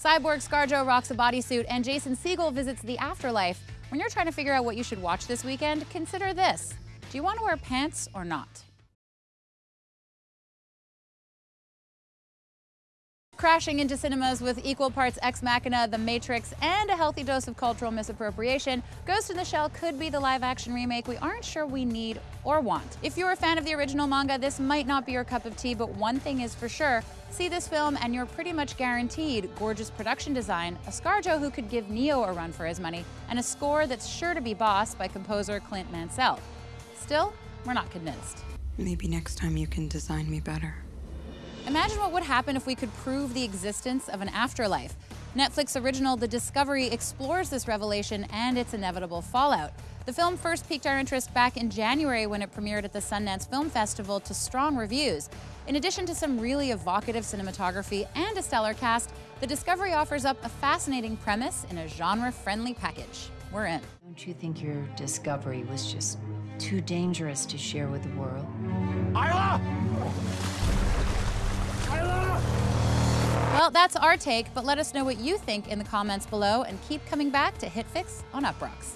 Cyborg Scarjo rocks a bodysuit, and Jason Segel visits the afterlife. When you're trying to figure out what you should watch this weekend, consider this. Do you want to wear pants or not? Crashing into cinemas with equal parts Ex Machina, The Matrix, and a healthy dose of cultural misappropriation, Ghost in the Shell could be the live action remake we aren't sure we need or want. If you're a fan of the original manga, this might not be your cup of tea, but one thing is for sure see this film and you're pretty much guaranteed gorgeous production design, a Scarjo who could give Neo a run for his money, and a score that's sure to be boss by composer Clint Mansell. Still, we're not convinced. Maybe next time you can design me better. Imagine what would happen if we could prove the existence of an afterlife. Netflix original The Discovery explores this revelation and its inevitable fallout. The film first piqued our interest back in January when it premiered at the Sundance Film Festival to strong reviews. In addition to some really evocative cinematography and a stellar cast, The Discovery offers up a fascinating premise in a genre-friendly package. We're in. Don't you think your discovery was just too dangerous to share with the world? Well, that's our take, but let us know what you think in the comments below and keep coming back to HitFix on Uproxx.